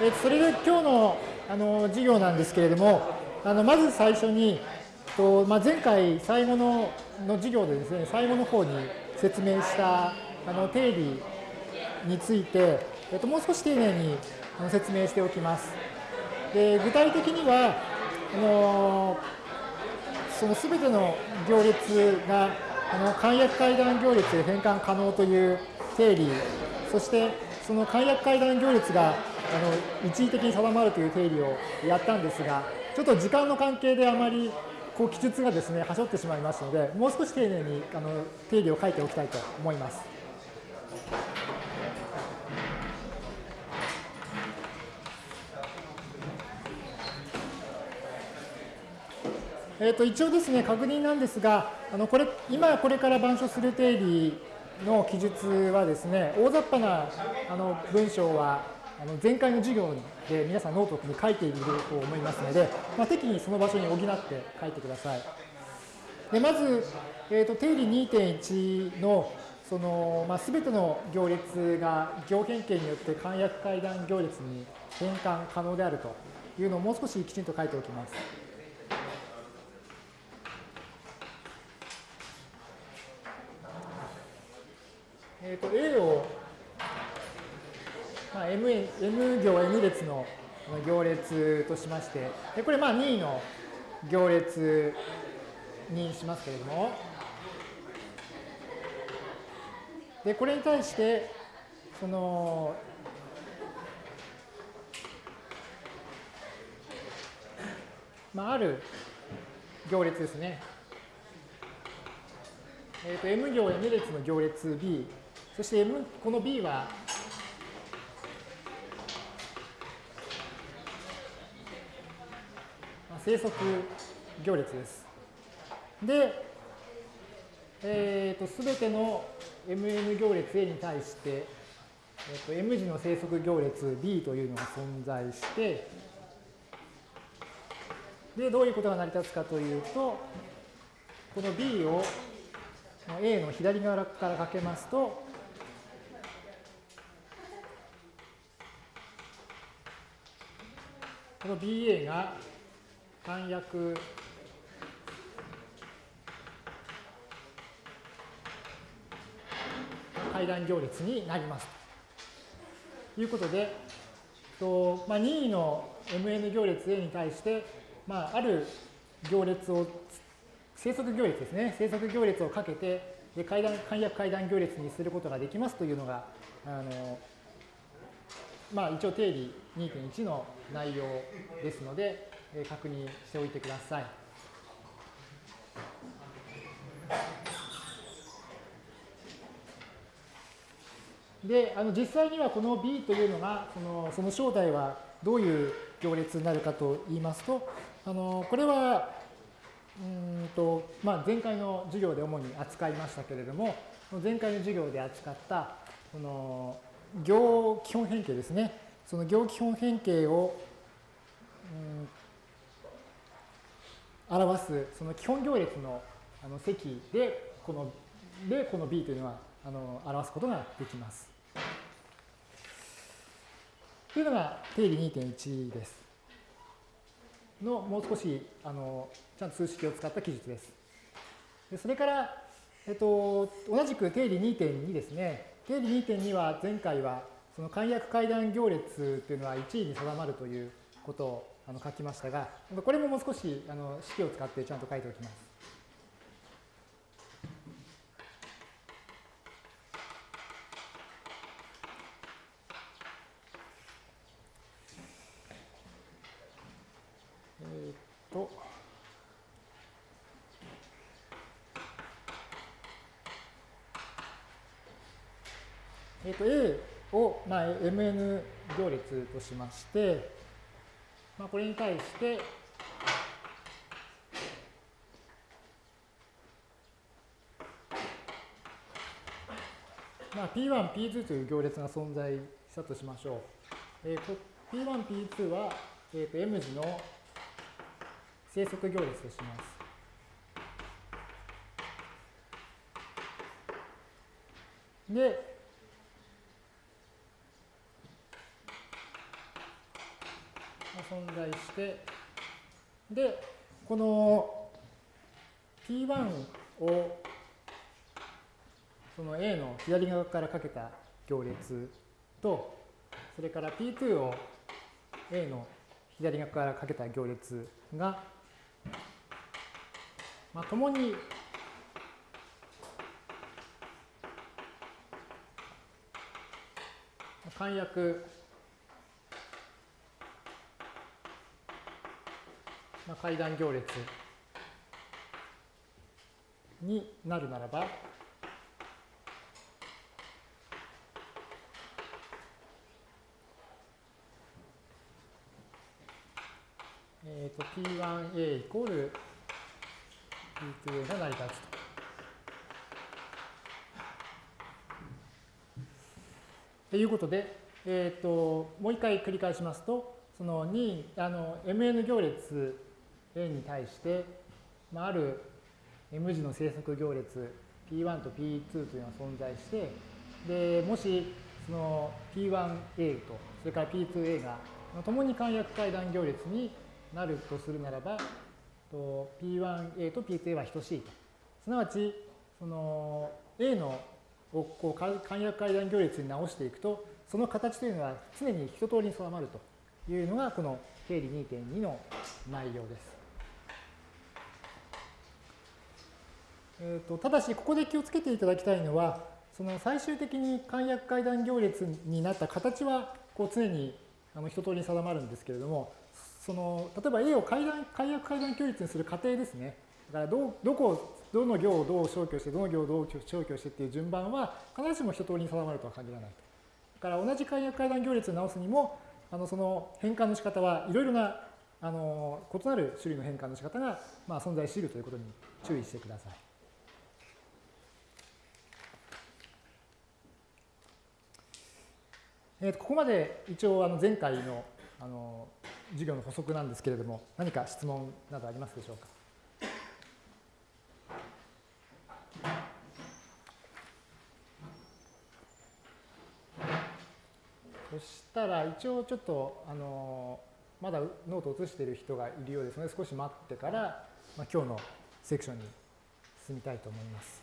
えー、それで今日のあの授業なんですけれども、あのまず最初に、とまあ、前回最後のの授業でですね、最後の方に説明したあの定理について、えっと、もう少し丁寧に説明しておきます。で具体的には、あのその全ての行列があの簡約階段行列で変換可能という定理、そしてその簡約階段行列がの一時的に定まるという定理をやったんですが、ちょっと時間の関係であまりこう記述がですね、はしょってしまいますので、もう少し丁寧にあの定理を書いておきたいと思います。えー、と一応ですね、確認なんですが、あのこれ今これから板書する定理の記述はですね、大雑把なあの文章はあの前回の授業で皆さんノートに書いていると思いますので、まあ、適宜その場所に補って書いてください。でまず、えー、と定理2.1のその、まあ、全ての行列が行変形によって簡約階段行列に変換可能であるというのをもう少しきちんと書いておきます。えー、と A を、まあ、M, M 行 N 列の行列としまして、でこれまあ2位の行列にしますけれども、でこれに対して、その、まあ、ある行列ですね。えー、と M 行 N 列の行列 B そして M この B は生息行列です。で、えー、と全ての MN 行列 A に対して、えー、と M 字の生息行列 B というのが存在して、で、どういうことが成り立つかというと、この B を A の左側からかけますと、この BA が簡約階段行列になります。ということで、とまあ、任意の MN 行列 A に対して、まあ、ある行列を生息行列ですね。生息行列をかけてで階段簡約階段行列にすることができますというのがあのまあ、一応定理2.1の内容ですので、確認しておいてください。で、あの実際にはこの B というのが、そのその正体はどういう行列になるかと言いますと、あのこれはうんと、まあ、前回の授業で主に扱いましたけれども、前回の授業で扱ったこの行基本変形ですね。その行基本変形を、うん、表すその基本行列のあの積でこのでこの b というのはあの表すことができます。というのが定理2.1です。のもう少しあのちゃんと数式を使った記述です。でそれから、えっと、同じく定理2.2ですね。定理2.2は前回はその簡約階段行列というのは1位に定まるということをあの書きましたが、これももう少しあの式を使ってちゃんと書いておきます。えっと。えっ、と A を、まあ、mn 行列としまして、まあ、これに対して、まあ、P1、P2 という行列が存在したとしましょう。えー、P1、P2 は、えー、と M 字の生息行列とします。で、存在して、で、この P1 をその A の左側からかけた行列と、それから P2 を A の左側からかけた行列が、まあ、共に簡約、まあ、階段行列になるならば、えっ、ー、と P1A イコール P2A が成り立つと。ということで、えーと、もう一回繰り返しますと、その2あの mn 行列 A に対して、まあ、ある M 字の生息行列 P1 と P2 というのが存在して、でもしその P1A とそれから P2A が共に簡約階段行列になるとするならば、P1A と P2A は等しいと。すなわち、その A のをこう簡約階段行列に直していくと、その形というのは常に一通りに定まるというのがこの定理2.2の内容です。えーと、ただし、ここで気をつけていただきたいのは、その最終的に簡約階段行列になった形はこう常にあの一通りに定まるんですけれども、その例えば A を階段簡約階段行列にする過程ですね。だからどどこどの行をどう消去して、どの行をどう消去してっていう順番は必ずしも一通りに定まるとは限らないと。だから同じ簡約階段行列を直すにも、あのその変換の仕方はいろいろなあの異なる種類の変換の仕方が、まあ、存在しているということに注意してください。えー、とここまで一応あの前回のあの授業の補足なんですけれども、何か質問などありますでしょうか？そしたら一応ちょっとあのまだノートを写している人がいるようですので少し待ってから、まあ、今日のセクションに進みたいと思います。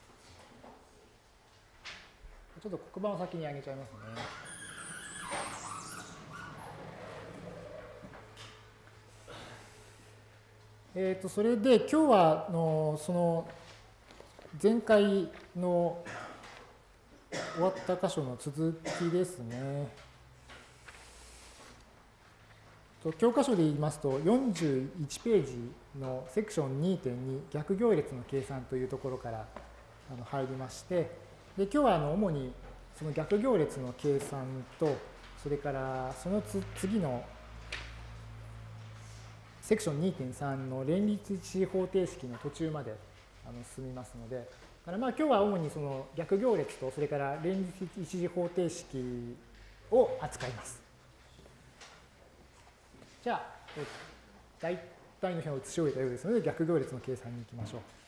ちょっと黒板を先に上げちゃいますね。えー、とそれで今日はのその前回の終わった箇所の続きですね。教科書で言いますと41ページのセクション2.2逆行列の計算というところから入りましてで今日はあの主にその逆行列の計算とそれからその次のセクション2.3の連立一次方程式の途中まであの進みますので、からまあ今日は主にその逆行列とそれから連立一次方程式を扱います。じゃあ、大体の辺を移し終えたようですので、逆行列の計算に行きましょう。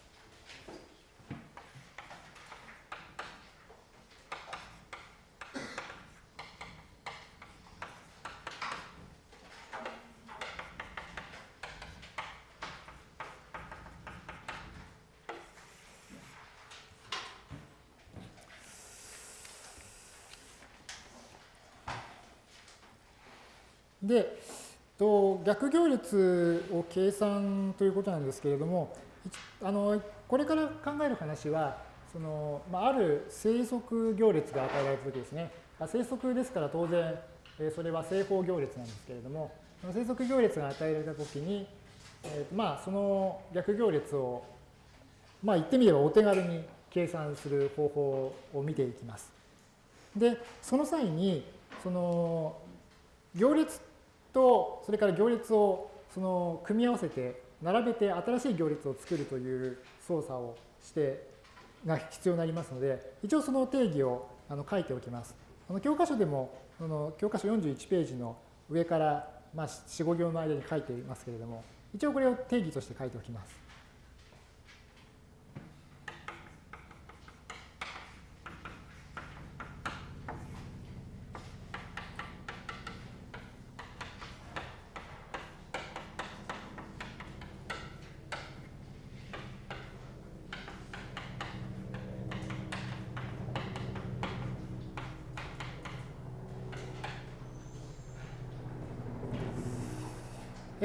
で、と逆行列を計算ということなんですけれども、あのこれから考える話は、そのまあ、ある生息行列が与えられたときですね。生息ですから当然、それは正方行列なんですけれども、生息行列が与えられたときに、えー、まあその逆行列を、まあ言ってみればお手軽に計算する方法を見ていきます。で、その際に、その行列と、それから行列をその組み合わせて、並べて新しい行列を作るという操作をしてが必要になりますので、一応その定義をあの書いておきます。あの教科書でも、あの教科書41ページの上からまあ4、5行の間に書いていますけれども、一応これを定義として書いておきます。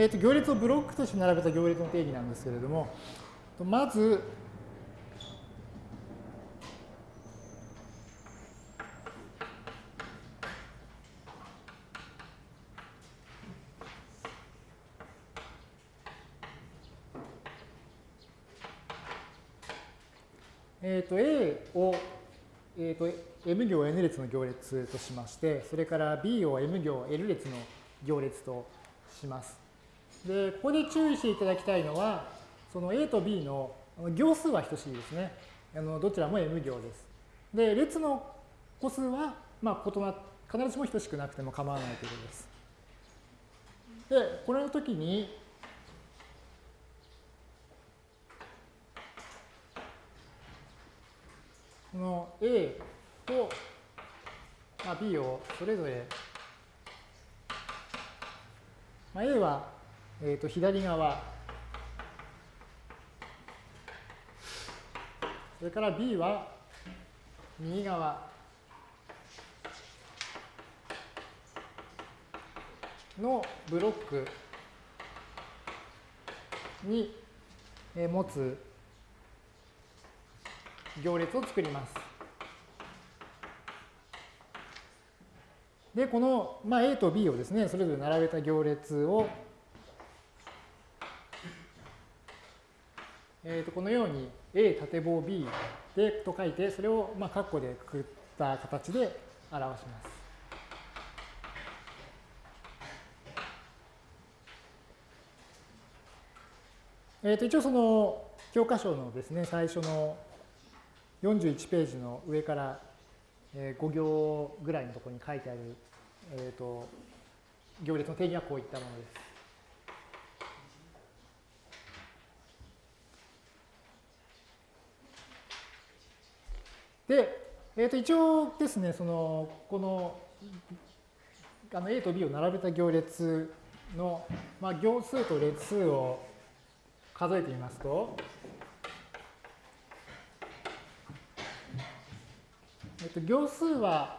えー、と行列をブロックとして並べた行列の定義なんですけれども、まず、えー、と A を、えー、と M 行 N 列の行列としまして、それから B を M 行 L 列の行列とします。で、ここで注意していただきたいのは、その A と B の行数は等しいですね。あのどちらも M 行です。で、列の個数は、まあ、異な必ずしも等しくなくても構わないということです。で、これの時に、この A と、まあ、B をそれぞれ、まあ、A は、えー、と左側、それから B は右側のブロックに持つ行列を作ります。で、この、まあ、A と B をですね、それぞれ並べた行列を、えー、とこのように A 縦棒 B でと書いて、それをまあ括弧でくくった形で表します。えー、と一応その教科書のですね、最初の41ページの上から5行ぐらいのところに書いてある、えーと、行列の定義はこういったものです。で、えー、と一応ですね、そのこのあの A と B を並べた行列の、まあ、行数と列数を数えてみますと、えっと、行数は、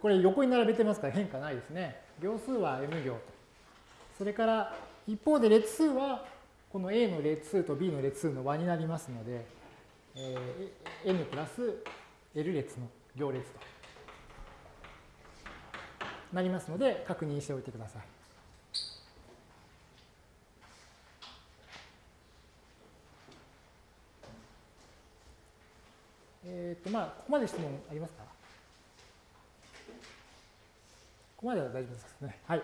これ横に並べてますから変化ないですね。行数は m 行と。それから一方で列数はこの A の列数と B の列数の和になりますので、えー、n プラス L 列の行列となりますので確認しておいてください。えっ、ー、と、まあ、ここまで質問ありますか？ここまでは大丈夫ですね。はい。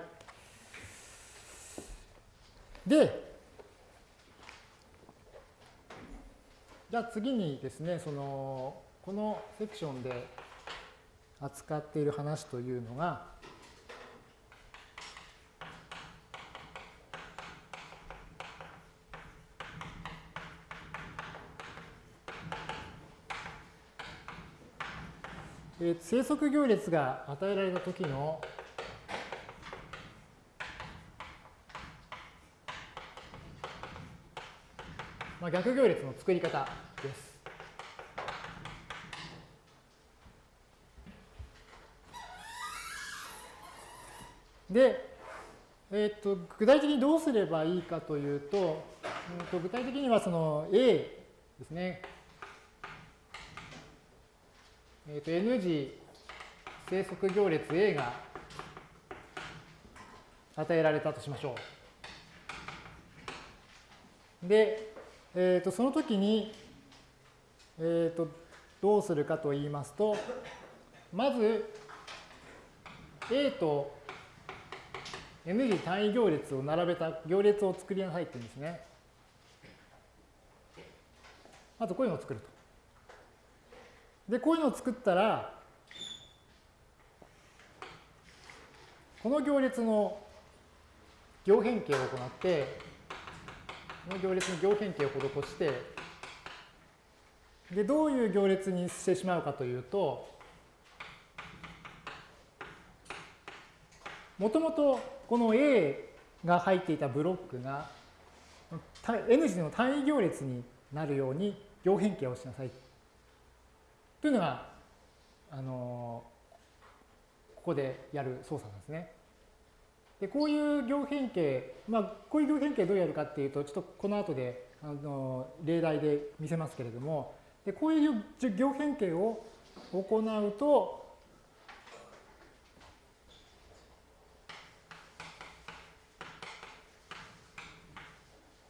で、じゃあ次にですね、その、このセクションで扱っている話というのが、え生息行列が与えられた時の逆行列の作り方です。で、えーと、具体的にどうすればいいかというと、うん、と具体的にはその A ですね。えー、と N 次生息行列 A が与えられたとしましょう。で、えー、とその時に、えー、とどうするかと言いますと、まず A と N 次単位行列を並べた行列を作りなさいって言うんですね。まずこういうのを作ると。で、こういうのを作ったら、この行列の行変形を行って、の行列の行変形を施して、で、どういう行列にしてしまうかというと、もともとこの A が入っていたブロックが N 次の単位行列になるように行変形をしなさいというのが、あのここでやる操作なんですね。でこういう行変形、まあ、こういう行変形どうやるかっていうと、ちょっとこの後であの例題で見せますけれども、でこういう行変形を行うと、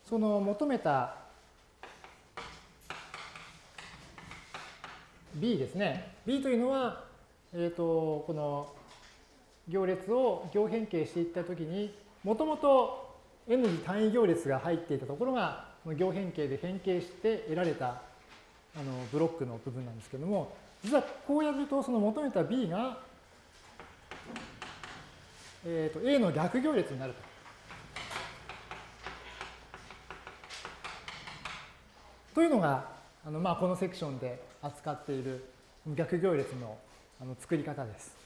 その求めた B ですね。B というのは、えっ、ー、と、この行列を行変形していったときに、もともと n 次単位行列が入っていたところが、行変形で変形して得られたあのブロックの部分なんですけども、実はこうやると、その求めた B が、えー、と A の逆行列になると。というのが、あのまあこのセクションで扱っている逆行列のあの作り方です。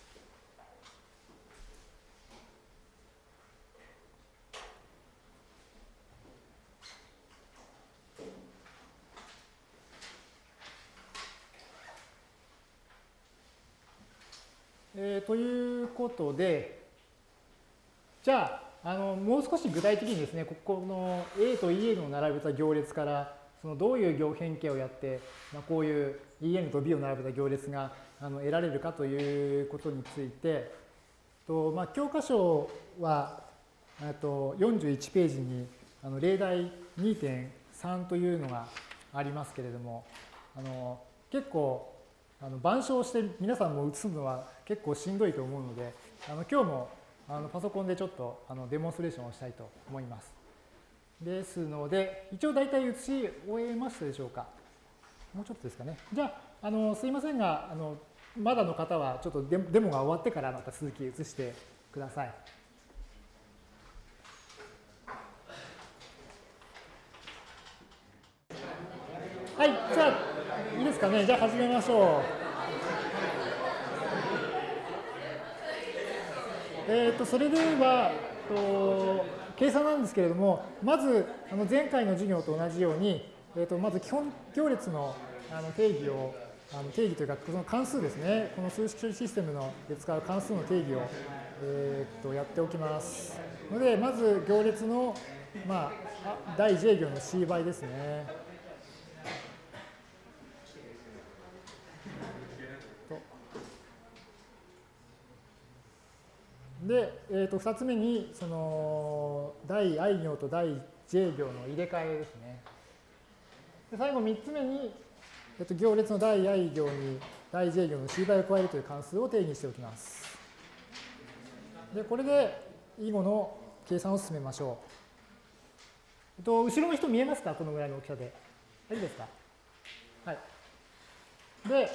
えということで、じゃあ、あのもう少し具体的にですね、ここの A と EN を並べた行列から、そのどういう行変形をやって、まあ、こういう EN と B を並べた行列があの得られるかということについて、とまあ、教科書はと41ページにあの例題2.3というのがありますけれども、あの結構あの板書をして皆さんも写すのは結構しんどいと思うので、あの今日もあのパソコンでちょっとあのデモンストレーションをしたいと思います。ですので、一応大体写し終えましたでしょうか。もうちょっとですかね。じゃあ、あのすいませんが、あのまだの方はちょっとデモが終わってからまた続き写してください。はい、じゃあ、いいですかね。じゃあ始めましょう。え、ー、と、それでは、と計算なんですけれども、まずあの前回の授業と同じように、えー、とまず基本行列のあの定義を、あの定義というか、その関数ですね、この数式処理システムので使う関数の定義を、えー、とやっておきます。ので、まず行列の、まあ、第 j 行の c 倍ですね。で、えー、と2つ目にその第 i 行と第 j 行の入れ替えですね。で最後3つ目に、えー、と行列の第 i 行に第 j 行の c 倍を加えるという関数を定義しておきます。で、これで以後の計算を進めましょう。えっと、後ろの人見えますか？このぐらいの大きさで。いいですか？はい。で、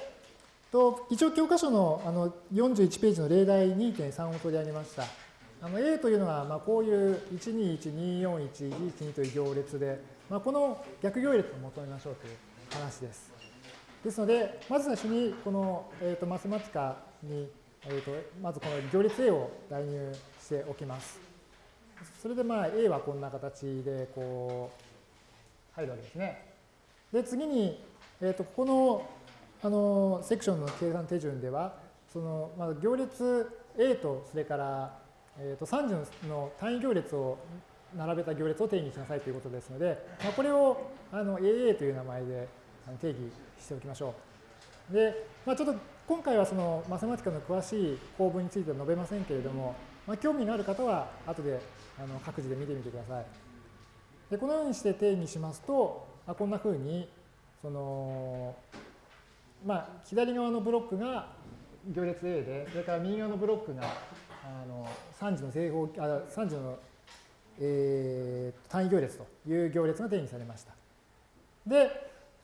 と一応教科書のあの41ページの例題2.3を取り上げました。あの A というのはまあこういう121241112という行列で、まあ、この逆行列を求めましょうという話です。ですので、まず最初にこの、えー、とマスマティカに、えー、とまずこの行列 A を代入しておきます。それでまあ A はこんな形でこう入るわけですね。で、次に、えー、とここのあのセクションの計算手順では、そのまあ、行列 A とそれから、えー、と3次の単位行列を並べた行列を定義しなさいということですので、まあ、これをあの AA という名前で定義しておきましょう。で、まあ、ちょっと今回はそのマセマティカの詳しい構文については述べませんけれども、まあ、興味のある方は後であの各自で見てみてください。でこのようにして定義しますと、まあ、こんなふうにそのまあ、左側のブロックが行列 A で、それから右側のブロックがあの3次の正方あ3次の、えー、単位行列という行列が定義されました。で、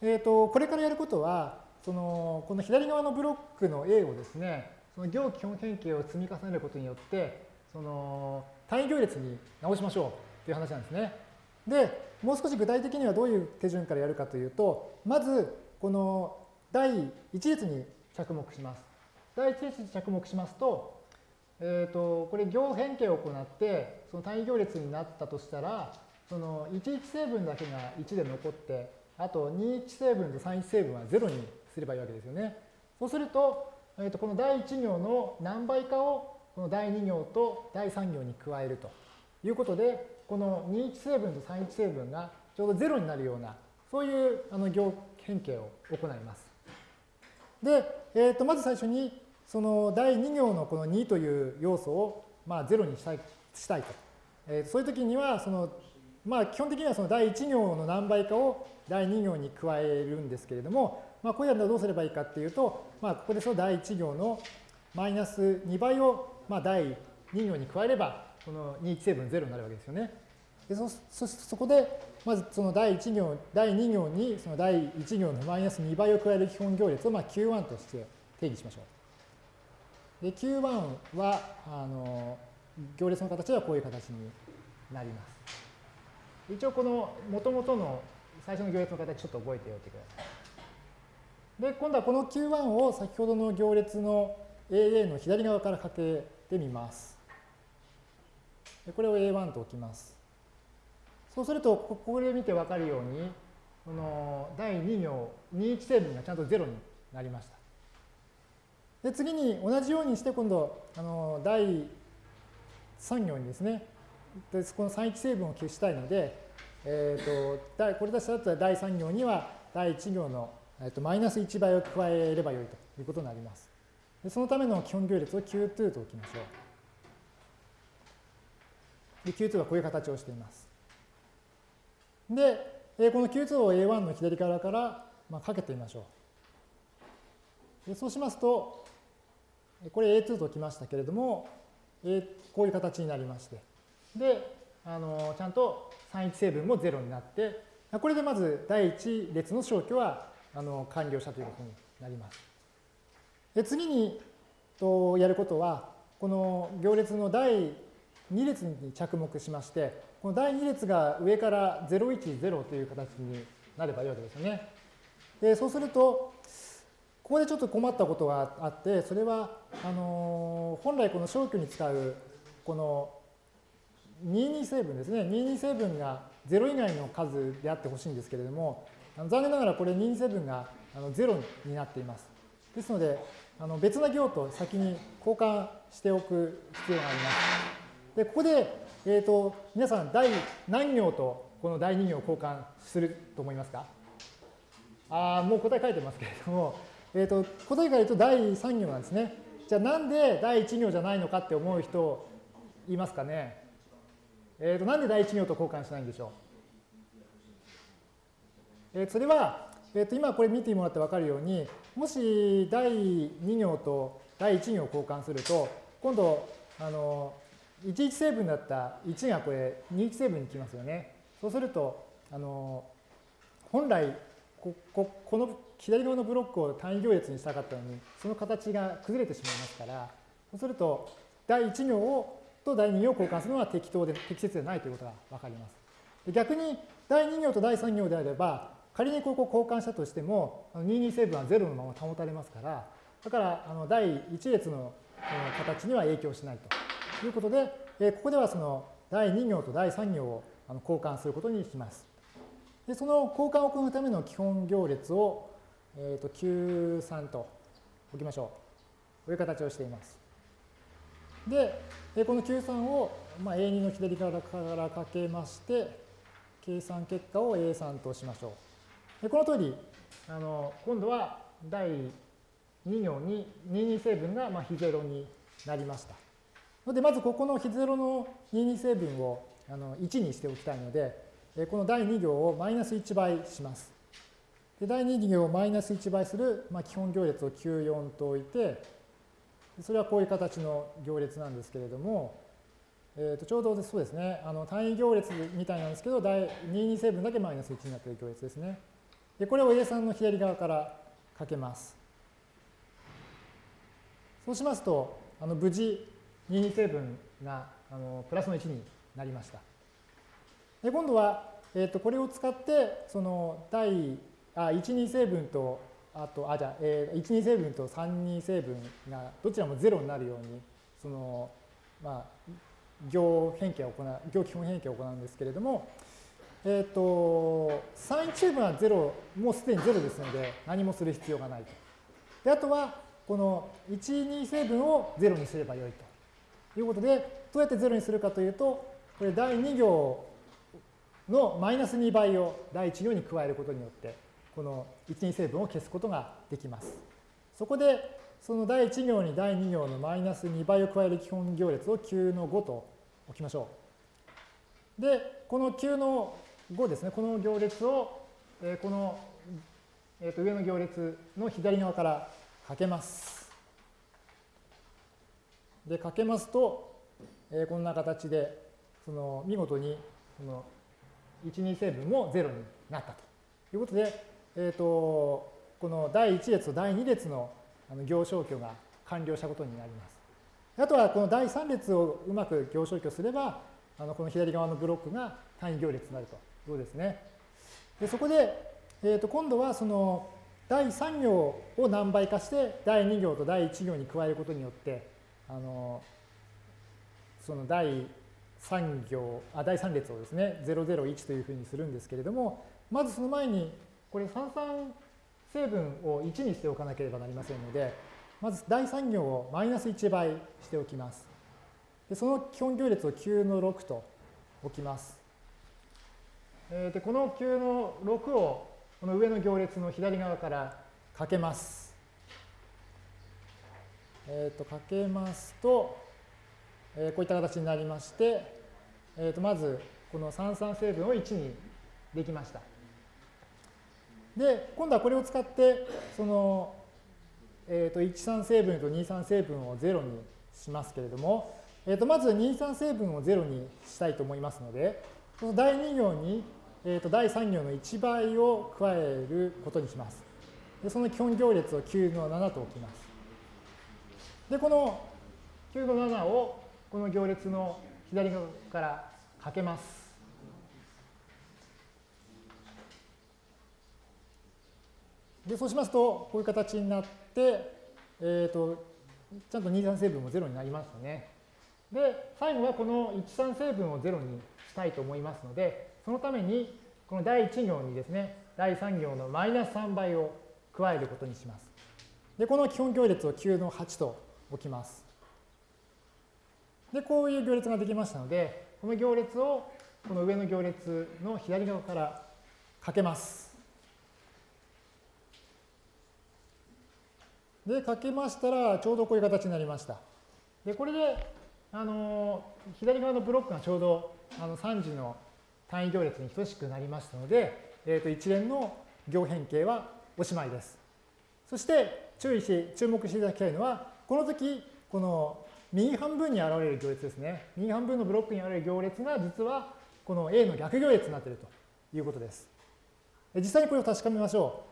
えーと、これからやることは、そのこの左側のブロックの A をですね、その行基本変形を積み重ねることによって、その単位行列に直しましょうという話なんですね。で、もう少し具体的にはどういう手順からやるかというと、まず、この第1列に着目します。第1列に着目しますと、えっ、ー、と、これ行変形を行って、その単位行列になったとしたら、その11成分だけが1で残って、あと21成分と31成分は0にすればいいわけですよね。そうすると、えー、とこの第1行の何倍かをこの第2行と第3行に加えるということで、この21成分と31成分がちょうど0になるような、そういうあの行変形を行います。で、えー、とまず最初に、その第2行のこの2という要素をまあ0にしたいしたいと。えー、そういう時には、そのまあ基本的にはその第1行の何倍かを第2行に加えるんですけれども、まあ、これらどうすればいいかっていうと、まあ、ここでその第1行のマイナス2倍をまあ第2行に加えれば、この21成分0になるわけですよね。でそそそこで、まずその第1行、第2行にその第1行のマイナス2倍を加える基本行列をまあ Q1 として定義しましょう。で、Q1 は、あの、行列の形はこういう形になります。一応この元々の最初の行列の形ちょっと覚えておいてください。で、今度はこの Q1 を先ほどの行列の AA の左側からかけてみます。でこれを A1 と置きます。そうすると、ここで見てわかるように、この第2行、21成分がちゃんと0になりました。で、次に同じようにして今度、あの第3行にですね、でこの31成分を消したいので、えーと、これだったら第3行には第1行の、えーと、マイナス1倍を加えればよいということになります。でそのための基本行列を Q2 と置きましょう。で Q2 はこういう形をしています。で、この Q2 を A1 の左側からまあかけてみましょう。でそうしますと、これ A2 ときましたけれども、こういう形になりまして。で、あのちゃんと31成分も0になって、これでまず第1列の消去はあの完了したということになります。で次にとやることは、この行列の第2列に着目しまして、この第2列が上から010という形になればいいわけですよね。でそうすると、ここでちょっと困ったことがあって、それは、あの本来この消去に使う、この22成分ですね。22成分が0以外の数であってほしいんですけれども、残念ながらこれ22成分が0になっています。ですので、あの別な行と先に交換しておく必要があります。で、ここでえっ、ー、と、皆さん、第何行とこの第2行を交換すると思いますか？ああ、もう答え書いてますけれども、えっ、ー、と、答えから言うと第3行なんですね。じゃあなんで第1行じゃないのかって思う人いますかねえっ、ー、と、なんで第1行と交換しないんでしょうえー、それは、えっ、と、今これ見てもらって分かるように、もし第2行と第1行を交換すると、今度、あの、11成分だった1がこれ21成分にきますよね。そうすると、あの本来こここの左側のブロックを単位行列にしたかったのに、その形が崩れてしまいますから、そうすると第1行をと第2行を交換するのは適当で適切でないということが分かります。逆に第2行と第3行であれば、仮にここを交換したとしても、22成分は0のまま保たれますから、だからあの第1列の形には影響しないと。ということで、ここではその第2行と第3行を交換することにします。でその交換を行うための基本行列を、えー、と Q3 と置きましょう。こういう形をしています。で、この Q3 を、まあ、A2 の左側からかけまして、計算結果を A3 としましょう。でこの通り、あの今度は第2行に22成分がまあ非ゼロになりました。ので、まずここの非ゼロの22成分をあの1にしておきたいので、この第2行をマイナス1倍します。で第2行をマイナス1倍する、まあ、基本行列を Q4 と置いて、それはこういう形の行列なんですけれども、えー、とちょうどそうですね、あの単位行列みたいなんですけど、第22成分だけマイナス1になっている行列ですね。でこれを A3 の左側からかけます。そうしますと、あの無事、22成分があのプラスの1になりました。で今度は、えー、とこれを使ってその第あ12成分とあとあじゃあ、えー、12成分と32成分がどちらも0になるようにそのまあ行変形を行う行基本変形を行うんですけれども、えっ、ー、と31成分は0もうすでに0ですので何もする必要がないと。であとはこの12成分を0にすればよいと。いうことで、どうやって0にするかというと、これ第2行のマイナス2倍を第1行に加えることによって、この1、2成分を消すことができます。そこで、その第1行に第2行のマイナス2倍を加える基本行列を9の5と置きましょう。で、この9の5ですね、この行列を、えこの、えー、と上の行列の左側からかけます。で、かけますと、えー、こんな形で、その見事にその1、2成分も0になったということで、えー、とこの第1列と第2列の行消去が完了したことになります。あとはこの第3列をうまく行消去すれば、あのこの左側のブロックが単位行列になるということですね。でそこで、えー、と今度はその第3行を何倍化して第2行と第1行に加えることによってあのその第3行あ第3列をですね001というふうにするんですけれどもまずその前にこれ三々成分を1にしておかなければなりませんのでまず第3行をマイナス1倍しておきます。でその基本行列を9の6と置きます。えー、でこの9の6をこの上の行列の左側からかけます。えっ、ー、と、かけますと、えー、こういった形になりまして、えっ、ー、と、まず、この三酸成分を1にできました。で、今度はこれを使って、その、えっ、と、1酸成分と2酸成分を0にしますけれども、えっ、と、まず2酸成分を0にしたいと思いますので、この第2行にえー、と第3行の1倍を加えることにします。でその基本行列を9の7と置きます。で、この9の7をこの行列の左側からかけます。で、そうしますと、こういう形になって、えっ、ー、と、ちゃんと2、3成分も0になりましたね。で、最後はこの1、3成分を0にしたいと思いますので、そのために、この第1行にですね、第3行のマイナス3倍を加えることにします。で、この基本行列を9の8と置きます。で、こういう行列ができましたので、この行列をこの上の行列の左側からかけます。で、かけましたら、ちょうどこういう形になりました。で、これで、あの、左側のブロックがちょうどあの3時の単位行列に等しくなりましたので、えー、と一連の行変形はおしまいです。そして注意し、注目していただきたいのは、この時、この右半分に現れる行列ですね。右半分のブロックに現れる行列が実はこの A の逆行列になっているということです。実際にこれを確かめましょう。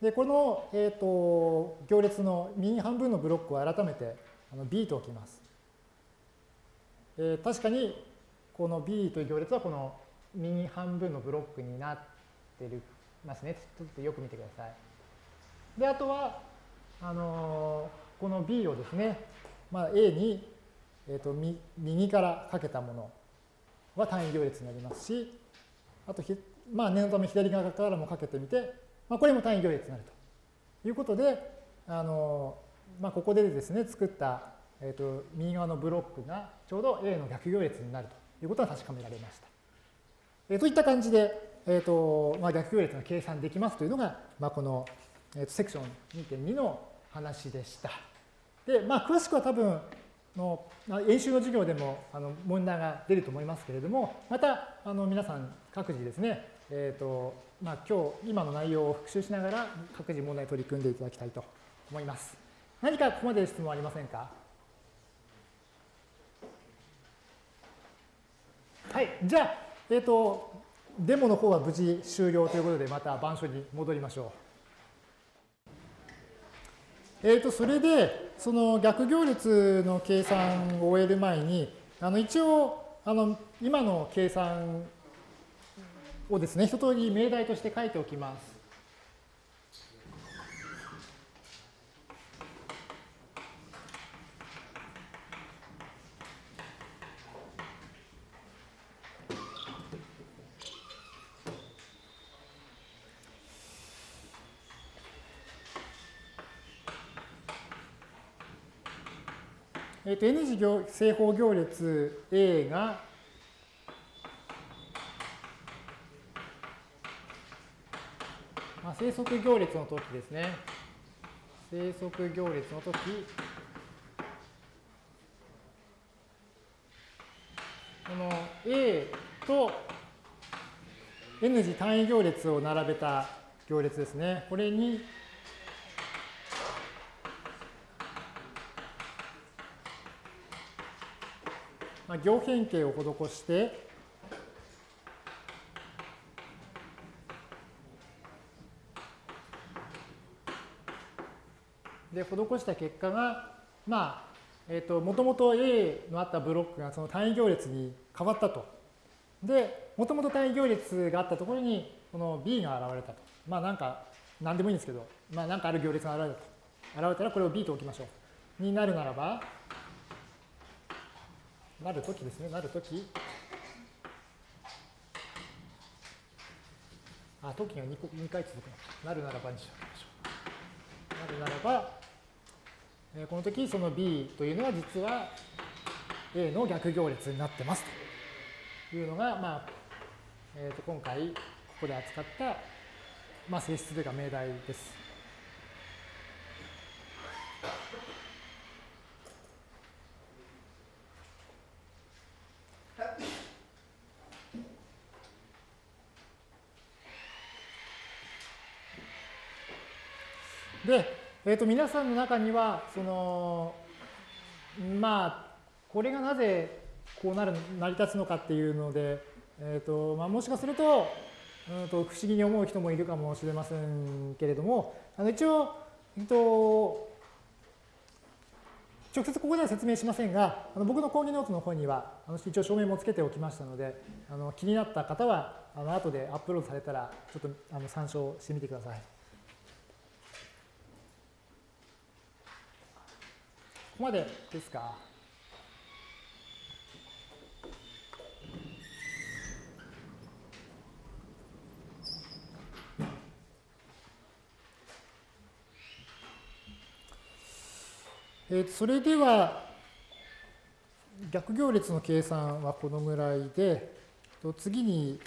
で、この、えーと、行列の右半分のブロックを改めてあの B と置きます。えー、確かにこの B という行列はこの右半分のブロックになってるますね。ちょっとよく見てください。で、あとは、あのー、この B をですね、まあ、A に、えーと、右からかけたものは単位行列になりますし、あとひまあ、念のため左側からもかけてみて、まあ、これも単位行列になるということで、あの、まあ、ここでですね、作った、えーと右側のブロックがちょうど A の逆行列になるということが確かめられました。えー、といった感じで、えーとまあ、逆行列が計算できますというのが、まあ、この、えー、とセクション2.2の話でした。で、まあ、詳しくは多分の演習の授業でもあの問題が出ると思いますけれども、またあの皆さん各自ですね、えーとまあ、今日今の内容を復習しながら各自問題取り組んでいただきたいと思います。何かここまで質問ありませんか？はい、じゃあ、えっ、ー、と、デモの方は無事終了ということで、また板書に戻りましょう。えっ、ー、と、それで、その逆行列の計算を終える前に、あの一応、あの今の計算をですね、一通り命題として書いておきます。えっと、N 次行正方行列 A が生息行列の時ですね。生息行列の時この A と N 次単位行列を並べた行列ですね。これにまあ、行変形を施してで施した結果がまあえっ、ー、ともともと A のあったブロックがその単位行列に変わったと。でもともと単位行列があったところにこの B が現れたと。まあなんか何でもいいんですけどまあなんかある行列が現れたと。現れたらこれを B と置きましょう。になるならばなるときですね、なるとき。あ、時が 2, 2回続くの。なるならばにしましょう。なるならば、この時その B というのは実は A の逆行列になってますというのが、まあえー、と今回ここで扱った、まあ、性質というか命題です。えー、と皆さんの中にはそのまあこれがなぜこうなる成り立つのかっていうので、えーとまあ、もしかすると,、うん、と不思議に思う人もいるかもしれませんけれどもあの一応、えー、と直接ここでは説明しませんが、あの僕の講義ノートの方にはあの一応証明もつけておきましたので、あの気になった方はあの後でアップロードされたらちょっとあの参照してみてください。ここまでですか？えー、それでは逆行列の計算はこのぐらいで次に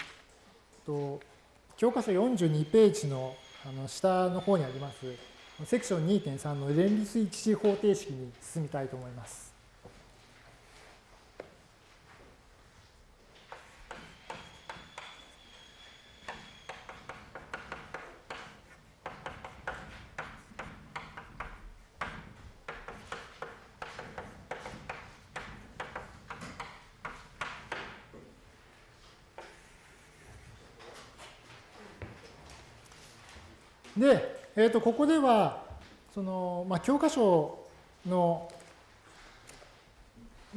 教科書42ページのあの下の方にありますセクション2.3の連立一次方程式に進みたいと思います。で、えー、とここではその、まあ、教科書の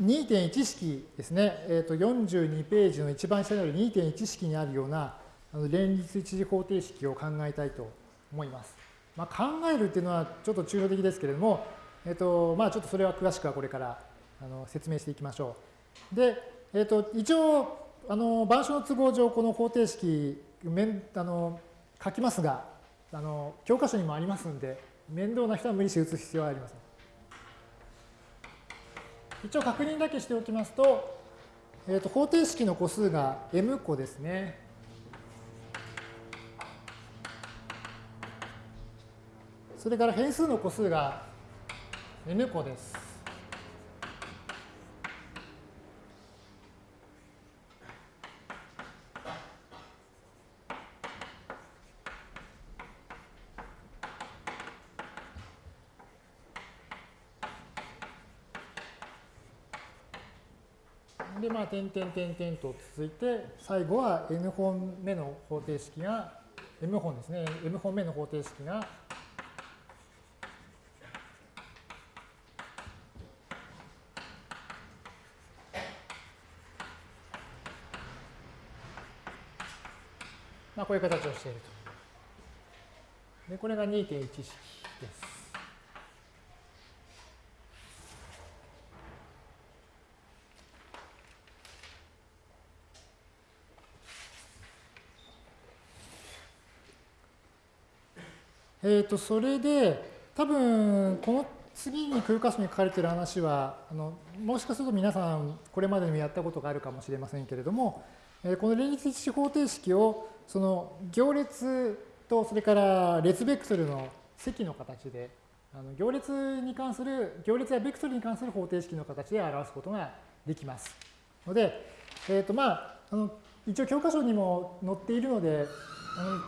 2.1式ですね、えー、と42ページの一番下にある2.1式にあるようなあの連立一次方程式を考えたいと思います。まあ、考えるっていうのはちょっと抽象的ですけれども、えーとまあ、ちょっとそれは詳しくはこれからあの説明していきましょう。で、えー、と一応あの板書の都合上この方程式あの書きますがあの教科書にもありますんで、面倒な人は無理して打つ必要はありません。一応確認だけしておきますと、えー、と方程式の個数が m 個ですね。それから変数の個数が n 個です。で、まあ、点点と続いて、最後は n 本目の方程式が、m 本ですね、m 本目の方程式が、まあ、こういう形をしていると。で、これが2.1式です。えっ、ー、と、それで、多分、この次に空箇所に書かれている話はあの、もしかすると皆さんこれまでにもやったことがあるかもしれませんけれども、えこの連立一方程式をその行列とそれから列ベクトルの積の形であの行列に関する行列やベクトルに関する方程式の形で表すことができます。ので、えーとまあ、あの一応教科書にも載っているので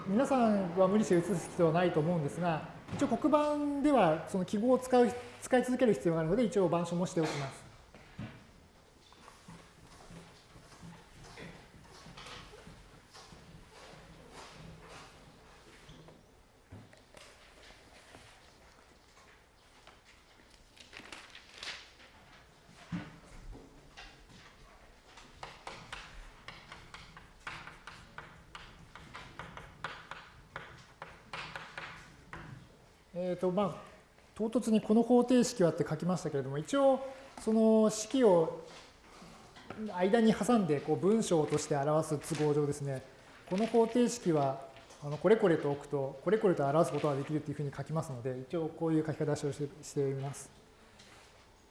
皆さんは無理して写す必要はないと思うんですが一応黒板ではその記号を使う使い続ける必要があるので一応板書もしておきます。とまあ唐突にこの方程式はって書きましたけれども一応その式を間に挟んでこう文章として表す都合上ですねこの方程式はあのこれこれと置くとこれこれと表すことができるというふうに書きますので一応こういう書き方をしてしています。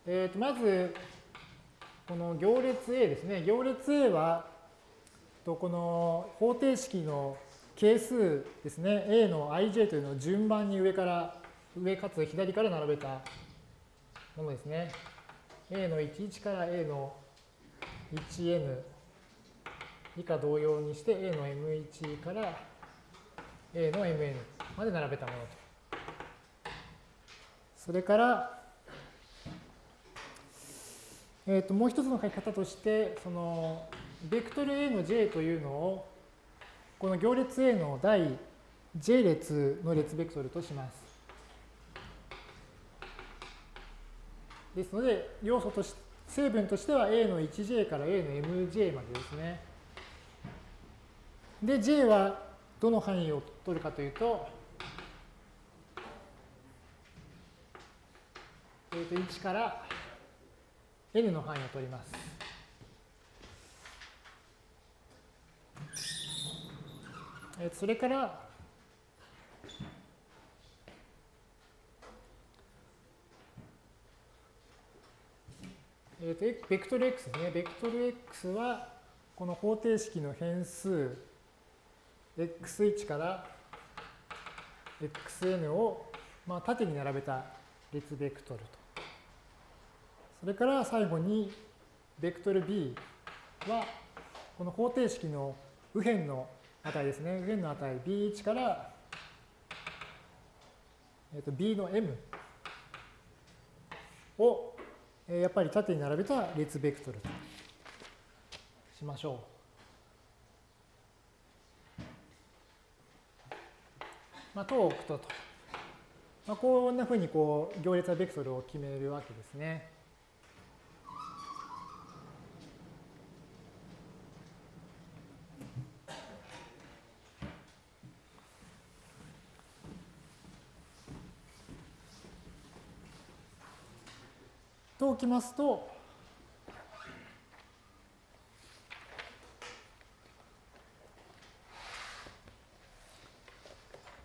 えー、とまずこの行列 A ですね行列 A はとこの方程式の係数ですね、A の ij というのを順番に上から、上かつ左から並べたものですね。A の11から A の 1n 以下同様にして A の m1 から A の mn まで並べたものと。それから、えー、ともう一つの書き方として、そのベクトル A の j というのをこの行列 A の第 j 列の列ベクトルとします。ですので、要素として成分としては A の 1j から A の mj までですね。で、j はどの範囲を取るかというと、えー、と1から n の範囲を取ります。えそれから、ベクトル x ですね。ベクトル x は、この方程式の変数 x1 から xn を、まあ、縦に並べた列ベクトルと。それから最後に、ベクトル b は、この方程式の右辺の値ですね。右辺の値 b1 から、えー、と b の m を、やっぱり縦に並べた列ベクトルとしましょう。まあ、と置くとと。まあ、こんなふうにこう行列ベクトルを決めるわけですね。きますと、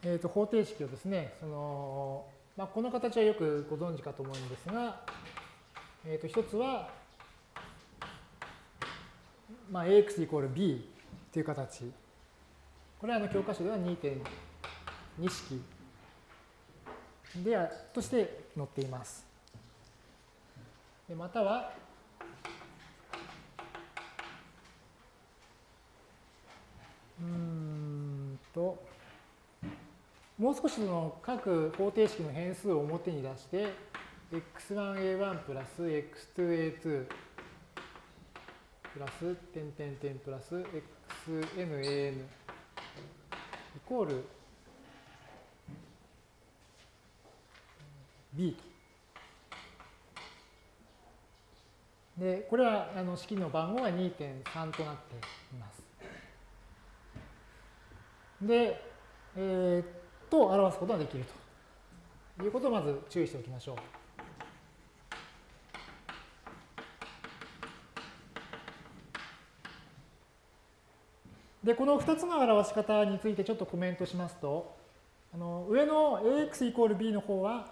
えー、と方程式をですね、そのまあ、この形はよくご存知かと思うんですが、えー、と一つは、まあ、ax イコール b という形。これはあの教科書では2.2式でとして載っています。または、うんと、もう少しその各方程式の変数を表に出して、x1a1 プラス x2a2 プラス点点点プラス xnan イコール b と。で、これはあの式の番号が2.3となっています。で、えー、と表すことができるということをまず注意しておきましょう。で、この2つの表し方についてちょっとコメントしますと、あの上の ax イコール b の方は、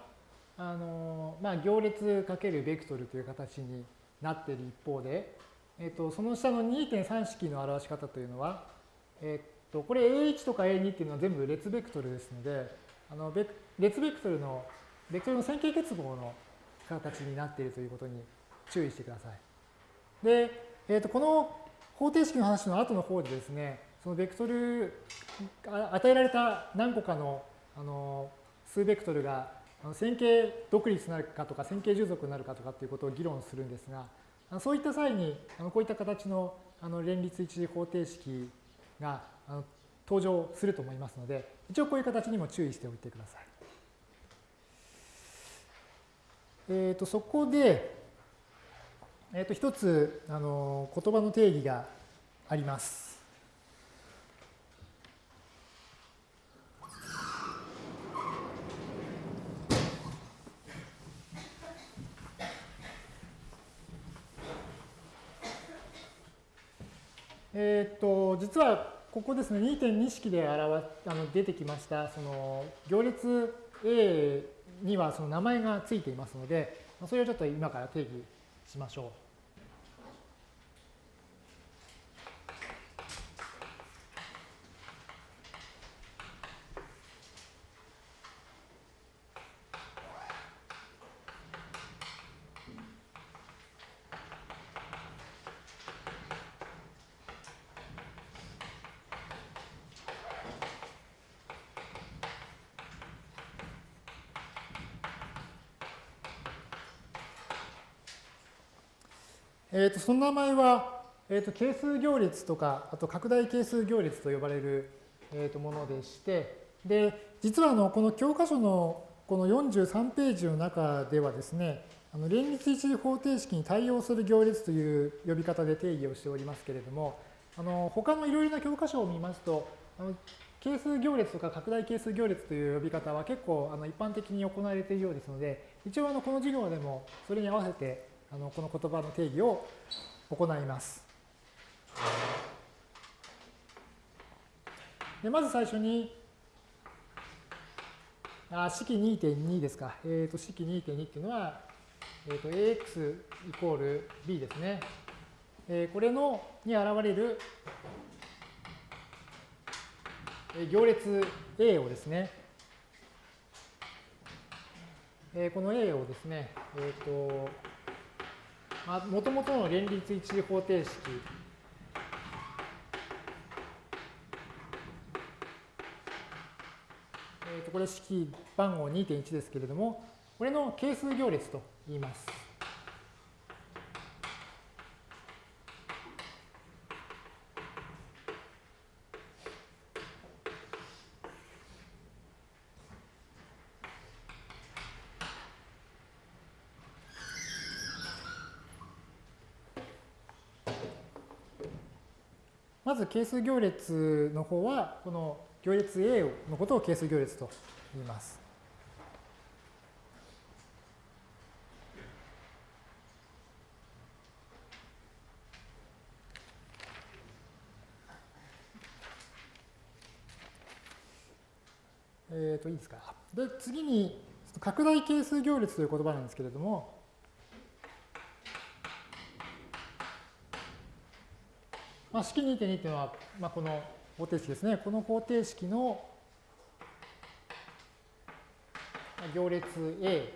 あのまあ、行列かけるベクトルという形になっている一方で、えっと、その下の2.3式の表し方というのは、えっと、これ A1 とか A2 っていうのは全部列ベクトルですので、あの列ベクトルの、ベクトルの線形結合の形になっているということに注意してください。で、えっと、この方程式の話の後の方でですね、そのベクトル、与えられた何個かのあの数ベクトルが線形独立になるかとか線形従属になるかとかっていうことを議論するんですが、そういった際にこういった形の連立一次方程式が登場すると思いますので、一応こういう形にも注意しておいてください。えー、とそこで、えー、と一つあの言葉の定義があります。えっ、と、実はここですね、2.2式で表あの出てきました、その行列 A にはその名前がついていますので、それをちょっと今から定義しましょう。えー、とその名前は、えー、と係数行列とか、あと拡大係数行列と呼ばれる、えー、とものでして、で、実はあのこの教科書のこの43ページの中ではですね、あの連立一次方程式に対応する行列という呼び方で定義をしておりますけれども、あの他のいろいろな教科書を見ますと、あの係数行列とか拡大係数行列という呼び方は結構あの一般的に行われているようですので、一応あのこの授業でもそれに合わせてあのこの言葉の定義を行います。でまず最初に、あ式2.2ですか。えっ、ー、と、式2.2っていうのは、えっ、ー、と、ax イコール b ですね。えー、これのに現れる行列 A をですね、え、この A をですね、えっ、ー、と、もともとの連立一次方程式、これ式番号2.1ですけれども、これの係数行列と言います。まず係数行列の方は、この行列 A のことを係数行列と言います。えっ、ー、と、いいですか。で、次に、拡大係数行列という言葉なんですけれども、まあ、式2.2っていうのは、まあ、この方程式ですね。この方程式の行列 A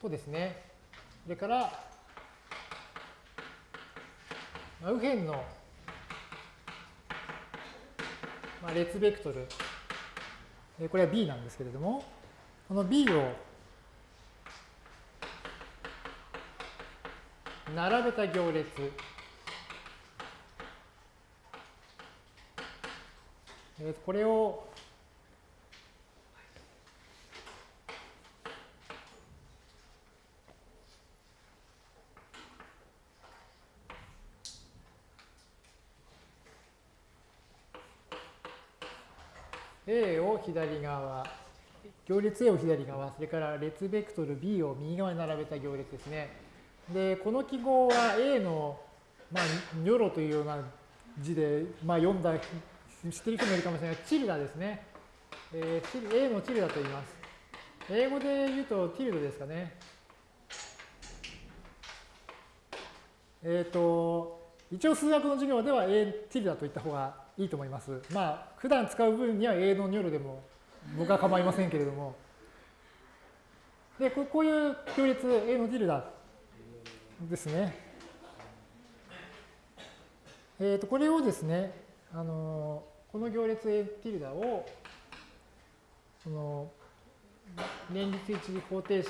とですね、それから、まあ、右辺の、まあ、列ベクトル、これは B なんですけれども、この B を並べた行列、えー、これを A を左側、行列 A を左側、それから列ベクトル B を右側に並べた行列ですね。で、この記号は A の、まあ、ニョロというような字で、まあ、読んだ知ってる人もいるかもしれないチルダですね。えー、A のチルダと言います。英語で言うとティルドですかね。えっ、ー、と、一応数学の授業では A ティルダと言った方がいいと思います。まあ、普段使う分には A のニョルでも僕は構いませんけれども。で、こういう行列 A のティルダですね。えっ、ー、と、これをですね、あのこの行列 A ティルダを、その、連立一次方程式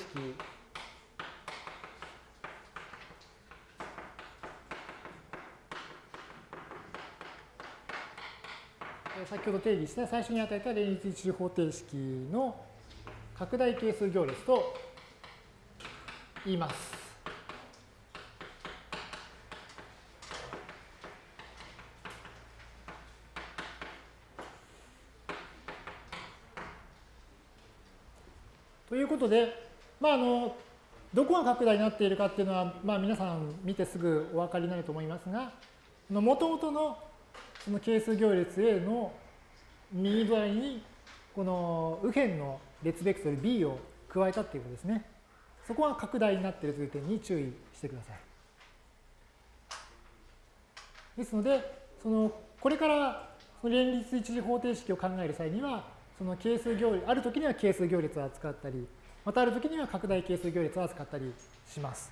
先ほど定義した最初に与えた連立一次方程式の拡大係数行列と言います。ということで、まあ、あのどこが拡大になっているかっていうのは、まあ、皆さん見てすぐお分かりになると思いますが、もともとのその係数行列 A の右隣にこの右辺の列ベクトル B を加えたっていうことですね。そこが拡大になっているという点に注意してください。ですので、そのこれからその連立一次方程式を考える際には、その係数行列、ある時には係数行列を扱ったり、またある時には拡大係数行列を扱ったりします。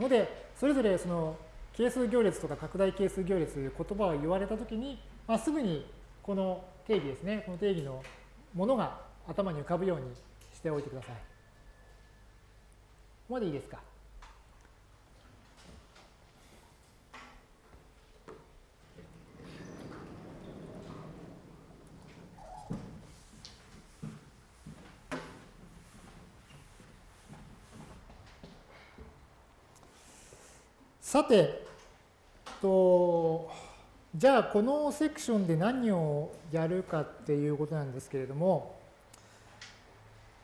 ので、それぞれその係数行列とか拡大係数行列という言葉を言われた時に、まあ、すぐにこの定義ですね、この定義のものが頭に浮かぶようにしておいてください。ここまでいいですか？さて、とじゃあこのセクションで何をやるかっていうことなんですけれども、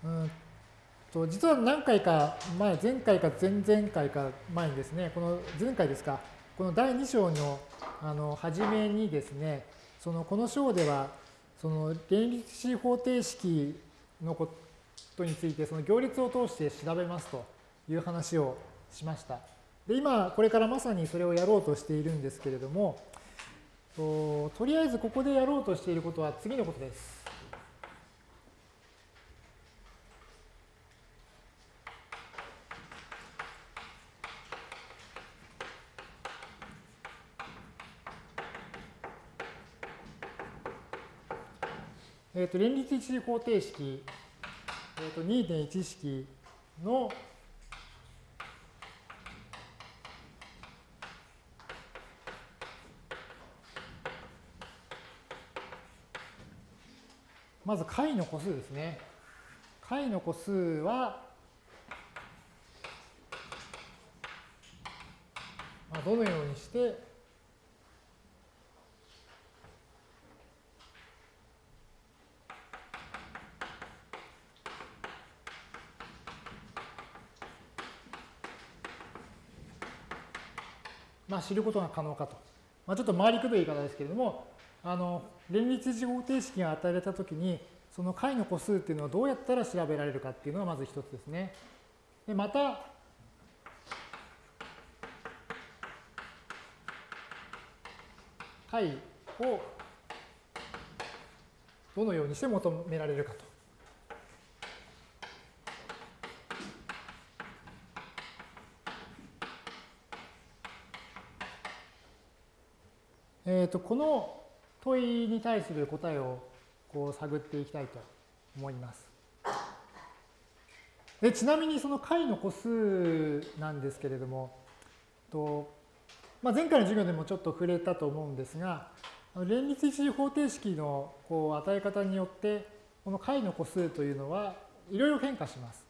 うんと実は何回か前、前回か前々回か前にですね、この前回ですか、この第2章のあの初めにですね、そのこの章では、その連立式方程式のことについて、その行列を通して調べますという話をしました。で今、これからまさにそれをやろうとしているんですけれども、ととりあえずここでやろうとしていることは次のことです。えっ、ー、と連立一次方程式、えー、と2.1式のまず解の個数ですね。解の個数は、まあ、どのようにしてまあ、知ることが可能かと。まあ、ちょっと回りくどい言い方ですけれども、あの連立次方程式が与えられたときに、その解の個数っていうのをどうやったら調べられるかっていうのがまず一つですね。でまた、解をどのようにして求められるかと。えー、とこの問いに対する答えをこう探っていきたいと思います。でちなみにその解の個数なんですけれども、とまあ、前回の授業でもちょっと触れたと思うんですが、連立一次方程式のこう与え方によって、この解の個数というのはいろいろ変化します。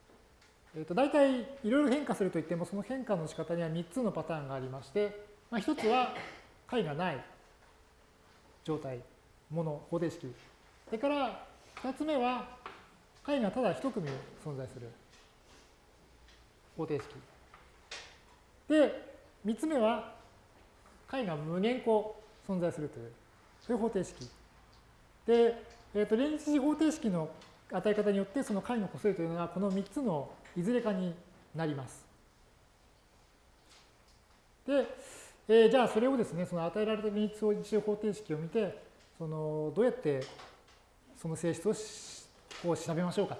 えー、と大体いろいろ変化するといっても、その変化の仕方には3つのパターンがありまして、まあ、1つは解がない状態、もの、方程式。それから2つ目は解がただ1組存在する方程式。で、3つ目は解が無限個存在するという、そういう方程式。で、えー、と連立方程式の与え方によってその解の個数というのはこの3つのいずれかになります。で、えー、じゃあそれをですね、その与えられた連立一応方程式を見て、そのどうやってその性質をこう調べましょうか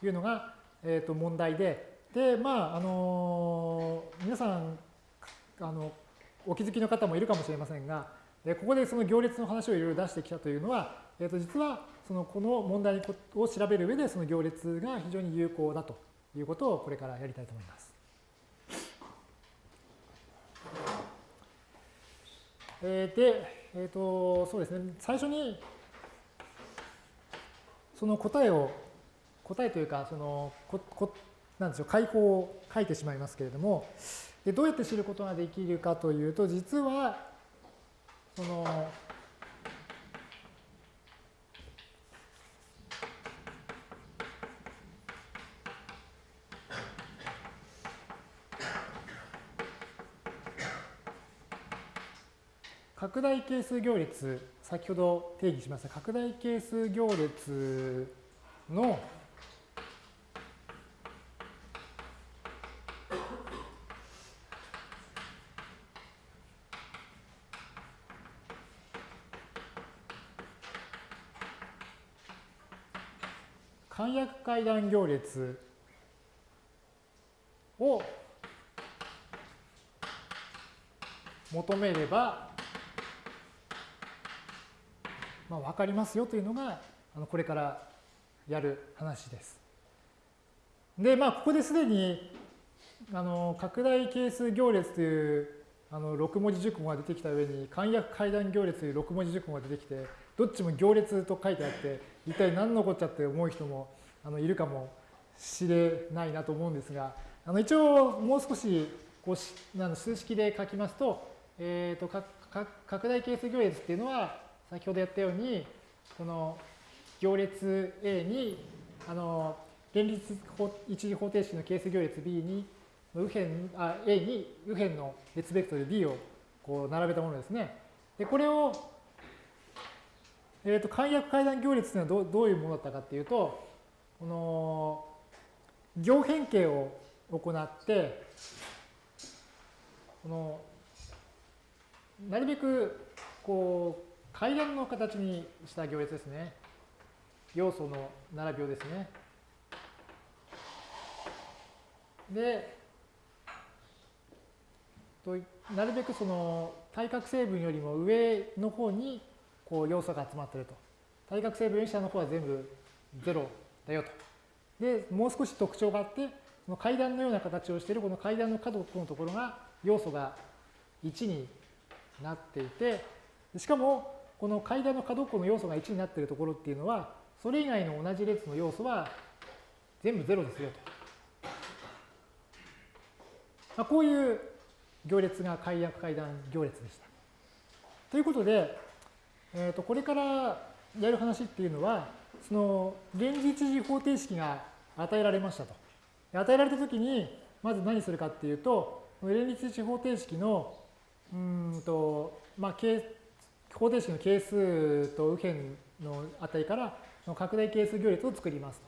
というのが、えー、と問題で、で、まあ、あの皆さん、あの、お気づきの方もいるかもしれませんが、ここでその行列の話をいろいろ出してきたというのは、えー、と実はそのこの問題を調べる上でその行列が非常に有効だということをこれからやりたいと思います。えー、で、えっ、ー、と、そうですね、最初にその答えを、答えというか、その、ここなんでしょう、解法を書いてしまいますけれども、でどうやって知ることができるかというと、実は、その、大係数行列、先ほど定義しました拡大係数行列の簡約階段行列を求めればまあ、分かりますよというのがあのこれからやる話です。で、まあ、ここですでにあの拡大係数行列というあの6文字熟語が出てきた上に簡約階段行列という6文字熟語が出てきてどっちも行列と書いてあって一体何のこっちゃって思う人もあのいるかもしれないなと思うんですがあの一応もう少しこうあの数式で書きますと,、えー、と拡大係数行列っていうのは先ほどやったように、この行列 A に、あの、連立一次方程式の係数行列 B に、右辺あ A に右辺の列ベクトル B をこう並べたものですね。で、これを、えっ、ー、と、簡約階段行列というのはどどういうものだったかっていうと、この、行変形を行って、この、なるべく、こう、階段の形にした行列ですね。要素の並びをですね。で、となるべくその対角成分よりも上の方にこう要素が集まってると。対角成分下の方は全部0だよと。で、もう少し特徴があって、その階段のような形をしているこの階段の角のところが要素が1になっていて、しかもこの階段の角っこの要素が1になっているところっていうのは、それ以外の同じ列の要素は全部0ですよと。まあ、こういう行列が解約階段行列でした。ということで、えー、とこれからやる話っていうのは、その連立次方程式が与えられましたと。与えられたときに、まず何するかっていうと、連立次方程式の、うんと、まあ、方程式の係数と右辺の値からの拡大係数行列を作ります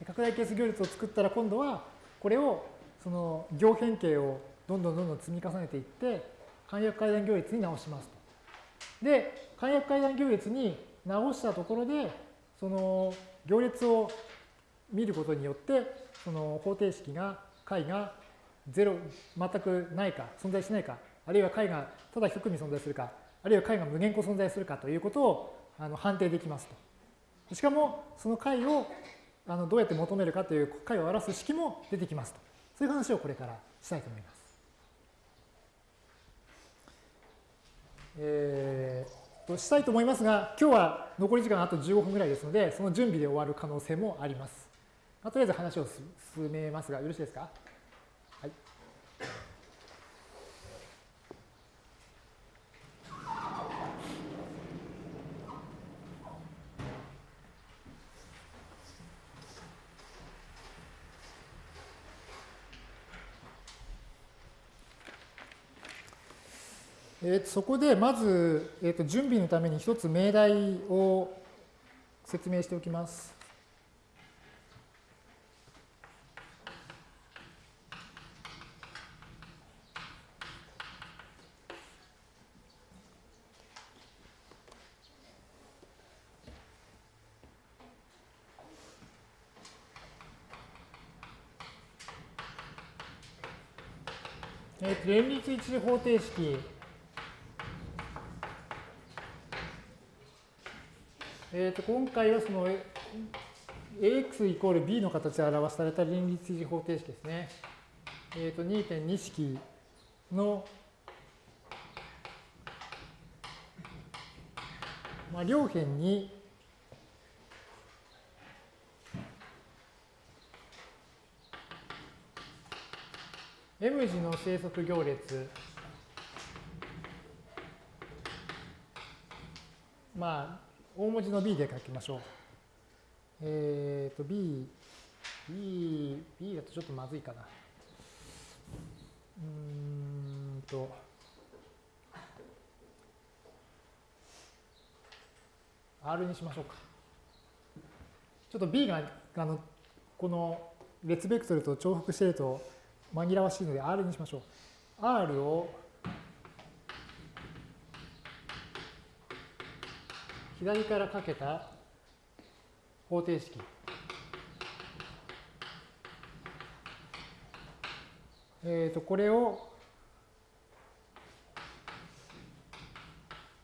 と。拡大係数行列を作ったら今度はこれをその行変形をどんどんどんどん積み重ねていって簡約階段行列に直しますと。で、簡約階段行列に直したところでその行列を見ることによってその方程式が解が0全くないか存在しないかあるいは解がただ一組存在するかあるいは解が無限個存在するかということをあの判定できますと。しかも、その解をあのどうやって求めるかという解を表す式も出てきますと。そういう話をこれからしたいと思います。えー、としたいと思いますが、今日は残り時間あと15分ぐらいですので、その準備で終わる可能性もあります。まあ、とりあえず話を進めますが、よろしいですか？えー、そこでまず、えー、と準備のために一つ命題を説明しておきます。え、連立一次方程式えー、と今回はその ax イコール b の形で表された連立一次方程式ですね。えー、と2.2式の、まあ、両辺に M 字の生息行列まあ大文字の B で書きましょう。えっ、ー、と B B B だとちょっとまずいかな。うんと「R」にしましょうか。ちょっと B があのこの列ベクトルと重複していると紛らわしいので R にしましょう。R を左からかけた方程式。えっ、ー、と、これを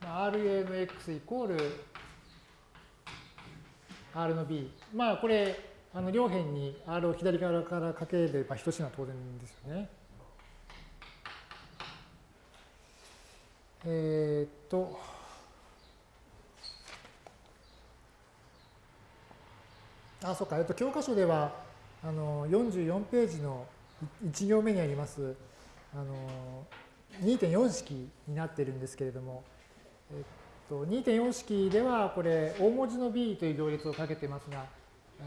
RA の X イコール R の B。まあ、これ、あの両辺に R を左側からかければ等しいのは当然ですよね。えー、っと、あ、そうか、えっと、教科書では、あの、44ページの1行目にあります、あの、2.4式になっているんですけれども、えっと、2.4式では、これ、大文字の b という行列をかけてますが、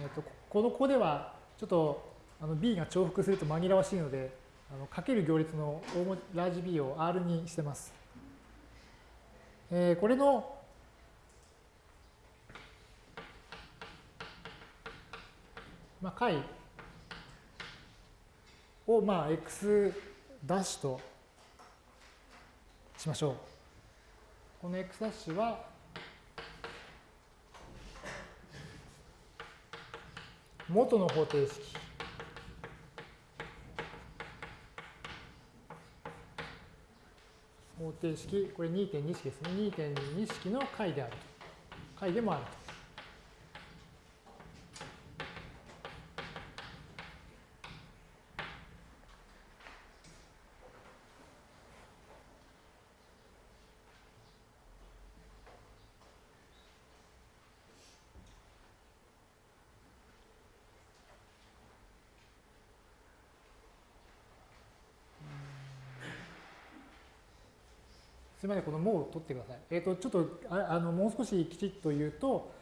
えっと、この子ではちょっとあの b が重複すると紛らわしいので、あのかける行列の大文字ラージ B を R にしてます。えー、これのまあ、解を、まあ、x ダッシュとしましょう。この x ダッシュは元の方程式方程式、これ2.2式ですね。2.2式の解であると。解でもあると。すみません、この「も」を取ってください。えっ、ー、と、ちょっとああのもう少しきちっと言うと、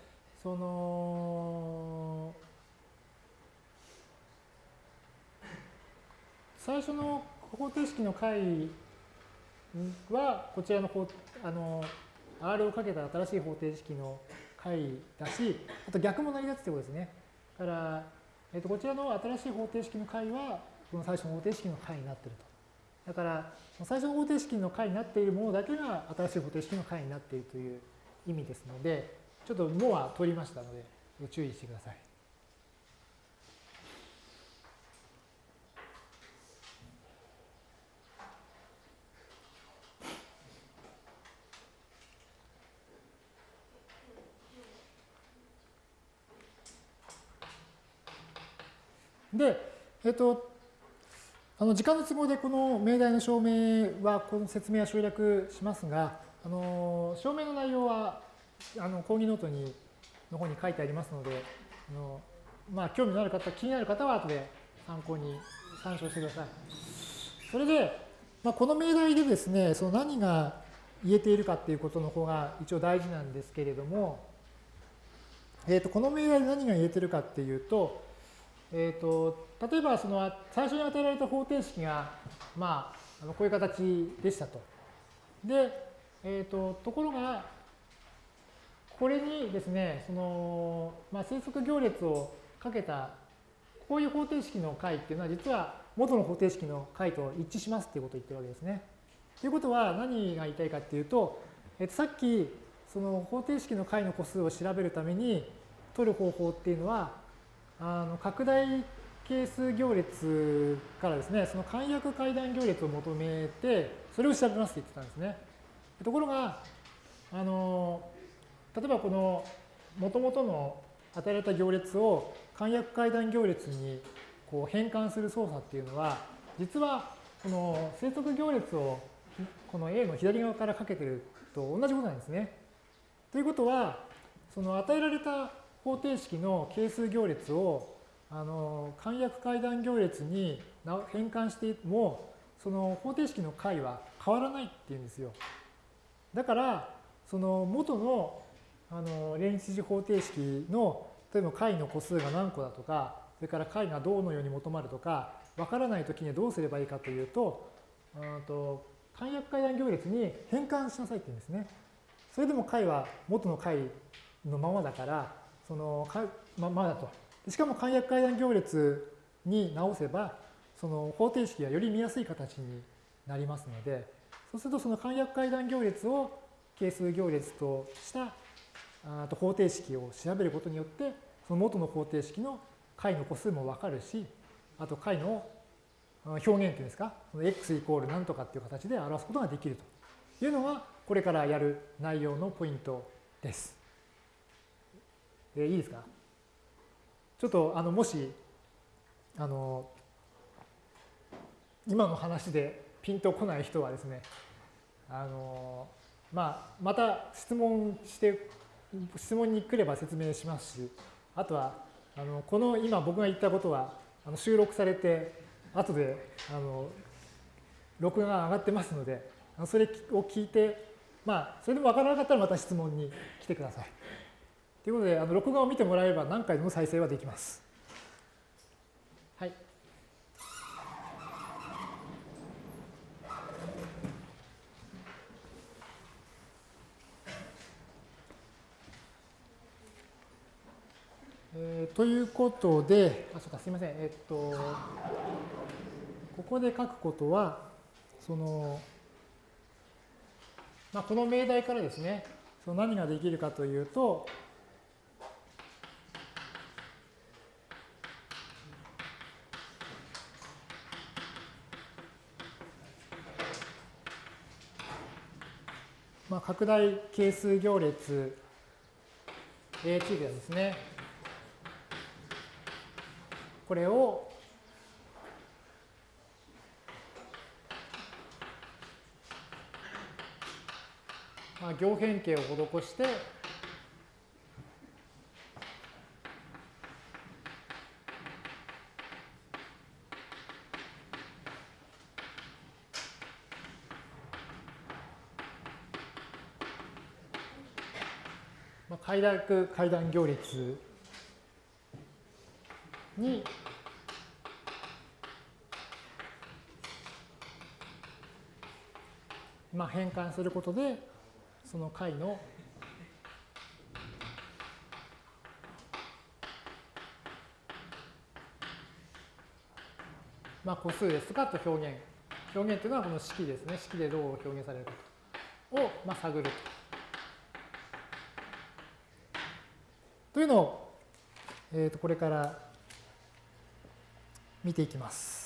その、最初の方程式の解は、こちらの方あの R をかけた新しい方程式の解だし、あと逆も成り立つということですね。だから、えっ、ー、とこちらの新しい方程式の解は、この最初の方程式の解になっていると。だから、最初の方程式の解になっているものだけが新しい方程式の解になっているという意味ですので、ちょっともは取りましたので、ご注意してください。で、えっと、あの時間の都合でこの命題の証明は、この説明は省略しますが、あの証明の内容はあの講義ノートにの方に書いてありますので、あのまあ、興味のある方、気になる方は後で参考に参照してください。それで、まあ、この命題でですね、その何が言えているかっていうことの方が一応大事なんですけれども、えー、とこの命題で何が言えてるかっていうと、えーと、例えばその最初に与えられた方程式が、まあ、あのこういう形でしたと。で、えーと、ところが、これにですね、その、まあ、生息行列をかけた、こういう方程式の解っていうのは、実は元の方程式の解と一致しますっていうことを言ってるわけですね。ということは何が言いたいかっていうと、えっと、さっきその方程式の解の個数を調べるために取る方法っていうのはあの拡大係数行列からですね、その簡約階段行列を求めて、それを調べますって言ってたんですね。ところが、あの、例えばこの元々の与えられた行列を簡約階段行列にこう変換する操作っていうのは、実はこの生息行列をこの A の左側からかけてると同じことなんですね。ということは、その与えられた方程式の係数行列をあの簡約階段行列に変換してもその方程式の解は変わらないっていうんですよ。だからその元のあの連立次方程式の例えば解の個数が何個だとかそれから解がどうのように求まるとかわからないときにはどうすればいいかというとうんと簡約階段行列に変換しなさいって言うんですね。それでも解は元の解のままだから、そのままだと。しかも簡約階段行列に直せば、その方程式がより見やすい形になりますので、そうするとその簡約階段行列を係数行列としたあと方程式を調べることによって、その元の方程式の解の個数もわかるし、あと解の表現っていうんですか、その x イコール何とかっていう形で表すことができるというのが、これからやる内容のポイントです。えいいですか？ちょっとあのもしあの今の話でピンとこない人はですねあの、まあ、また質問して質問に来れば説明しますしあとはあのこの今僕が言ったことはあの収録されて後であの録画が上がってますのでそれを聞いてまあそれでも分からなかったらまた質問に来てください。ということで、あの録画を見てもらえれば何回でも再生はできます。はい。えー、ということで、あ、そうか、すみません。えっと、ここで書くことは、その、まあ、この命題からですね、その何ができるかというと、まあ、拡大係数行列 AT でですね、これをまあ、行変形を施して快楽階段行列にまあ、変換することでその解のまあ、個数ですかと表現。表現というのはこの式ですね。式でどう表現されるかを、まあ、探ると。というのを、えー、とこれから見ていきます。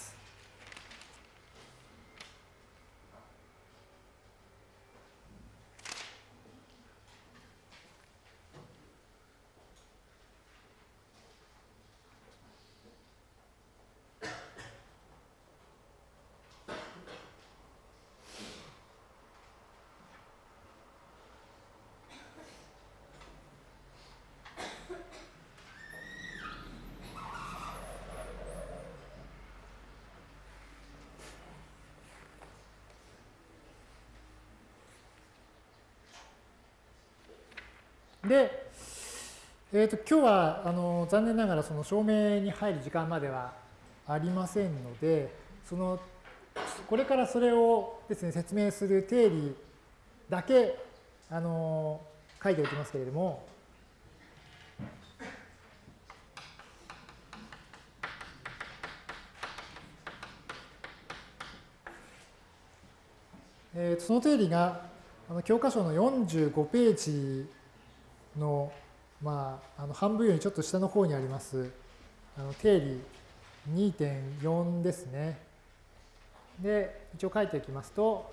で、えー、と今日はあの残念ながらその証明に入る時間まではありませんので、そのこれからそれをですね説明する定理だけあの書いておきますけれども、えー、その定理があの教科書の45ページの,、まあ、あの半分よりちょっと下の方にありますあの定理2.4ですね。で、一応書いていきますと、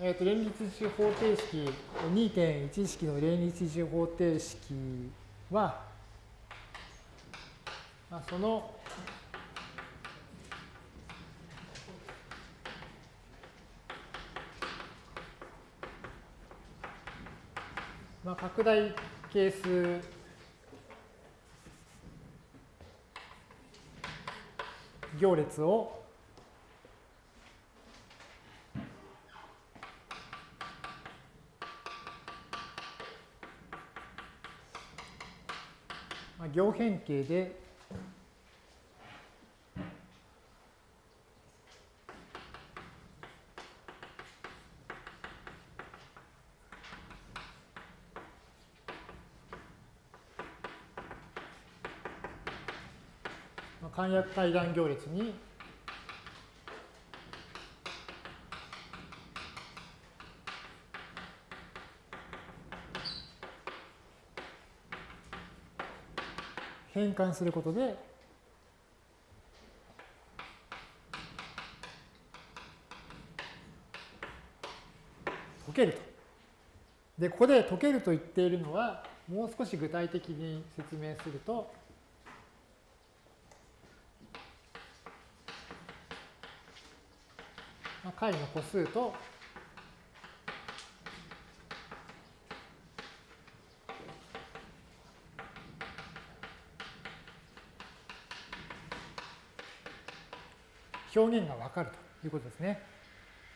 えーと、連立値方程式2.1式の連立値方程式は、まあ、そのまあ、拡大係数行列を。まあ、行変形で約階段行列に変換することで解けると。で、ここで解けると言っているのは、もう少し具体的に説明すると、まあ、解の個数と表現がわかるということですね。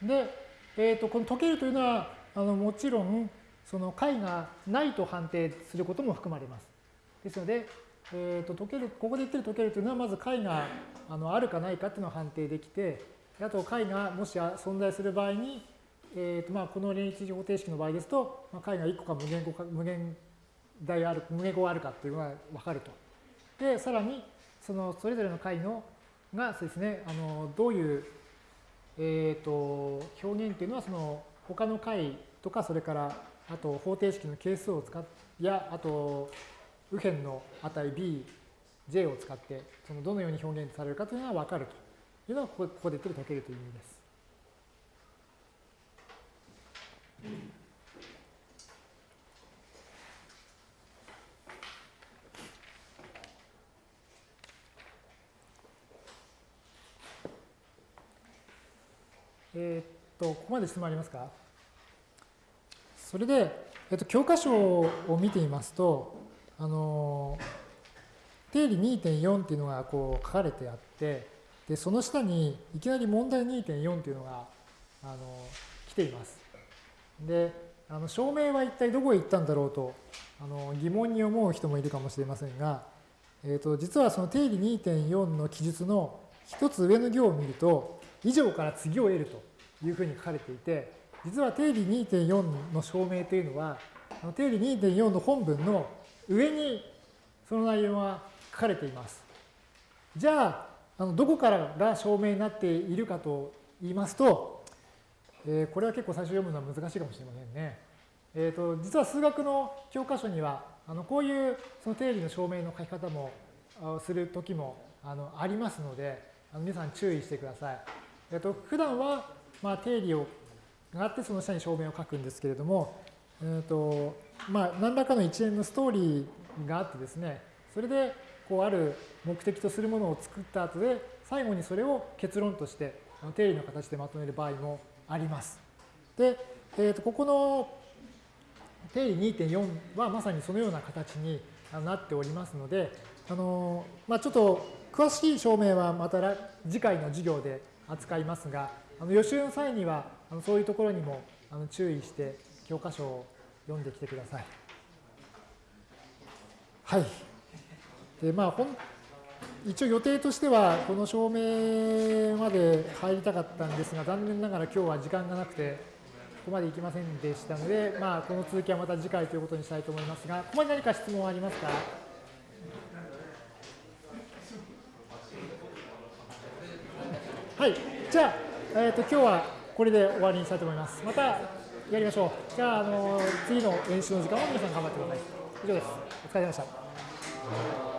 で、えー、とこの解けるというのはあのもちろんその解がないと判定することも含まれます。ですので、えー、と解けるここで言ってる解けるというのはまず解があのあるかないかっていうのを判定できてあと解がもし存在する場合に、えーとまあ、この連立方程式の場合ですと、まあ、解が1個か無限個か無限大ある無限個あるかっていうのが分かると。でさらにそのそれぞれの解のがそうですね、あのどういう、えーと、表現っていうのはその他の解とかそれからあと方程式の係数を使っやあと右辺の値 b、j を使ってそのどのように表現されるかというのが分かるというのがここで言ってる解けるという意味です。えー、っと、ここまで質問ありますか？それで、えっと、教科書を見てみますと、あの、定理2.4っていうのがこう書かれてあって、で、その下にいきなり問題2.4っていうのが、あの、来ています。で、あの証明は一体どこへ行ったんだろうとあの疑問に思う人もいるかもしれませんが、えー、と実はその定理2.4の記述の一つ上の行を見ると以上から次を得るというふうに書かれていて、実は定理2.4の証明というのは、定理2.4の本文の上にその内容が書かれています。じゃあ、あのどこからが証明になっているかと言いますと、えー、これは結構最初読むのは難しいかもしれませんね。えーと、実は数学の教科書にはあのこういうその定理の証明の書き方もする時もあのありますのであの皆さん注意してください。えーと、普段はまあ、定理をがあってその下に証明を書くんですけれども、えーとまあ、何らかの一連のストーリーがあってですねそれでこうある目的とするものを作った後で最後にそれを結論として定理の形でまとめる場合もあります。で、えー、とここの定理2.4はまさにそのような形になっておりますので、あのまあ、ちょっと詳しい証明はまた次回の授業で扱いますが、あの予習の際にはあのそういうところにもあの注意して教科書を読んできてください。はい。でまあ、一応予定としてはこの証明まで入りたかったんですが残念ながら今日は時間がなくてここまで行きませんでしたので、まあ、この続きはまた次回ということにしたいと思いますがここまで何か質問ありますかはい。じゃあえーと、今日はこれで終わりにしたいと思います。またやりましょう。じゃあ、あの次の練習の時間は皆さん頑張ってください。以上です。お疲れ様でした。